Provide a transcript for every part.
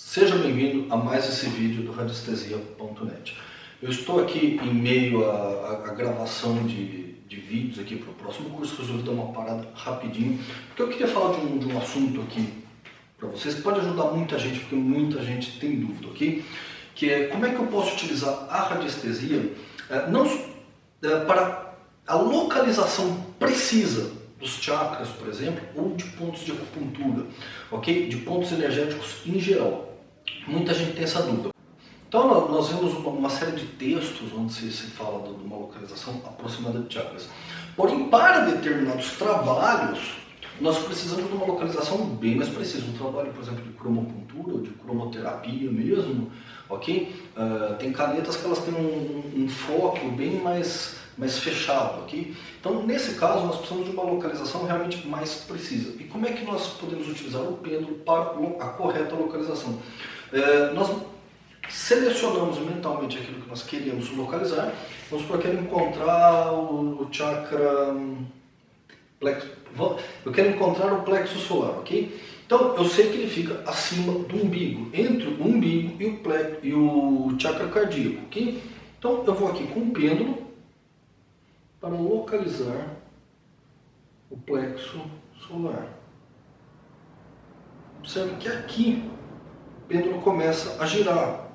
Seja bem-vindo a mais esse vídeo do radiestesia.net. Eu estou aqui em meio à, gravação de, de vídeos aqui para o próximo curso, resolvi dar uma parada rapidinho, porque eu queria falar de um, de um assunto aqui para vocês que pode ajudar muita gente, porque muita gente tem dúvida, ok? Que é como é que eu posso utilizar a radiestesia é, não, é, para a localização precisa dos chakras, por exemplo, ou de pontos de acupuntura, ok? De pontos energéticos em geral. Muita gente tem essa dúvida. Então nós vemos uma, série de textos onde se fala de uma localização aproximada de chakras. Porém, para determinados trabalhos, nós precisamos de uma localização bem mais precisa. Um trabalho, por exemplo, de cromopuntura ou de cromoterapia mesmo, ok? Uh, tem canetas que elas têm um, um foco bem mais mais fechado, ok? Então, nesse caso, nós precisamos de uma localização realmente mais precisa. E como é que nós podemos utilizar o pêndulo para a correta localização? É, nós selecionamos mentalmente aquilo que nós queremos localizar. Vamos supor que encontrar o chakra plexo, eu quero encontrar o plexo solar, ok? Então, eu sei que ele fica acima do umbigo, entre o umbigo e o, plexo, e o chakra cardíaco, ok? Então, eu vou aqui com o pêndulo, para localizar o plexo solar. Observe que aqui o pêndulo começa a girar.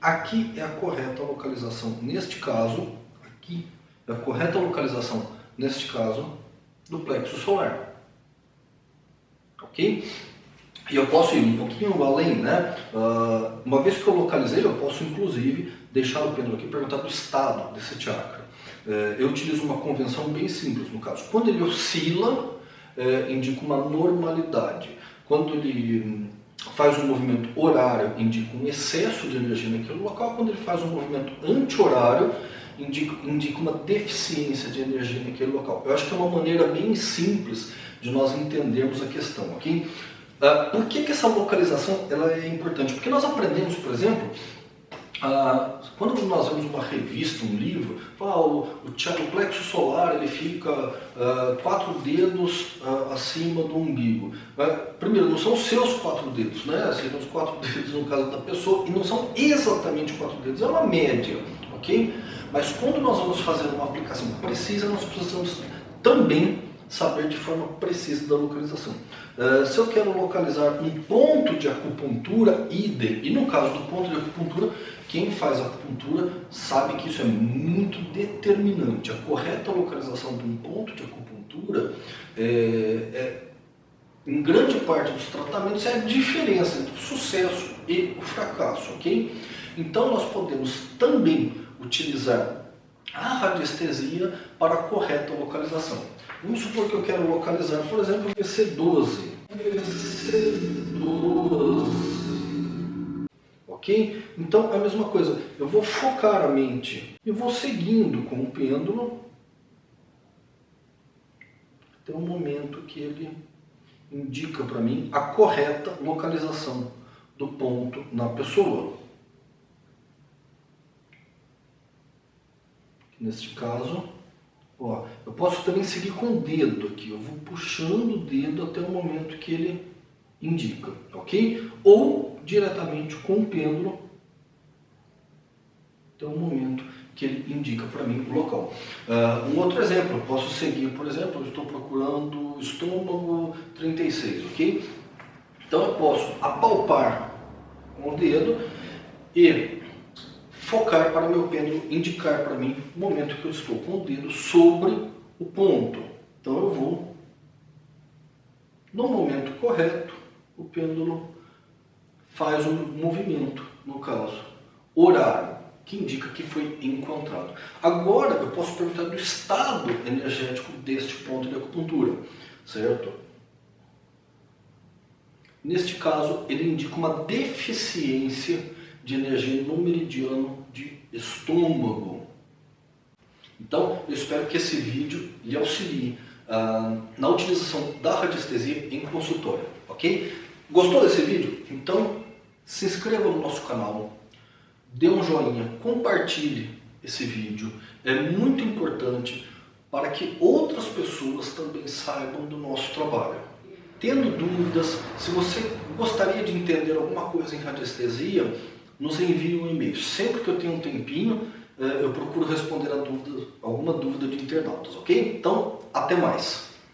Aqui é a correta localização, neste caso, aqui é a correta localização, neste caso, do plexo solar. Ok? E eu posso ir um pouquinho além, né? Uh, uma vez que eu localizei, eu posso inclusive deixar o pêndulo aqui e perguntar do estado desse chakra. É, eu utilizo uma convenção bem simples no caso. Quando ele oscila, é, indica uma normalidade. Quando ele hum, faz um movimento horário, indica um excesso de energia naquele local. Quando ele faz um movimento anti-horário, indica, indica uma deficiência de energia naquele local. Eu acho que é uma maneira bem simples de nós entendermos a questão, ok? Uh, por que, que essa localização ela é importante? Porque nós aprendemos, por exemplo, ah, quando nós vemos uma revista, um livro, fala, o, o, plexo solar ele fica ah, quatro dedos ah, acima do umbigo. primeiro, não são seus quatro dedos, né? Seriam os quatro dedos no caso da pessoa, e não são exatamente quatro dedos, é uma média, ok? Mas quando nós vamos fazer uma aplicação precisa, nós precisamos também saber de forma precisa da localização. Uh, se eu quero localizar um ponto de acupuntura, idem. E no caso do ponto de acupuntura, quem faz acupuntura sabe que isso é muito determinante. A correta localização de um ponto de acupuntura, é, é, em grande parte dos tratamentos, é a diferença entre o sucesso e o fracasso, ok? Então nós podemos também utilizar a radiestesia para a correta localização. Vamos supor que eu quero localizar, por exemplo, o VC12. VC12. Ok? Então é a mesma coisa. Eu vou focar a mente e vou seguindo com o pêndulo até o momento que ele indica para mim a correta localização do ponto na pessoa. Neste caso, Ó, eu posso também seguir com o dedo aqui, eu vou puxando o dedo até o momento que ele indica, ok? Ou diretamente com o pêndulo até o momento que ele indica para mim o local. Uh, um outro exemplo, eu posso seguir, por exemplo, eu estou procurando estômago 36, ok? Então eu posso apalpar com o dedo e focar para o meu pêndulo indicar para mim o momento que eu estou com o dedo sobre o ponto. Então eu vou, no momento correto, o pêndulo faz um movimento, no caso, horário, que indica que foi encontrado. Agora eu posso perguntar do estado energético deste ponto de acupuntura, certo? Neste caso, ele indica uma deficiência de energia no meridiano de estômago. Então, eu espero que esse vídeo lhe auxilie ah, na utilização da radiestesia em consultório, ok? Gostou desse vídeo? Então, se inscreva no nosso canal, dê um joinha, compartilhe esse vídeo. É muito importante para que outras pessoas também saibam do nosso trabalho. Tendo dúvidas, se você gostaria de entender alguma coisa em radiestesia, nos envie um e-mail. Sempre que eu tenho um tempinho, eh, eu procuro responder a dúvida, alguma dúvida de internautas, ok? Então, até mais!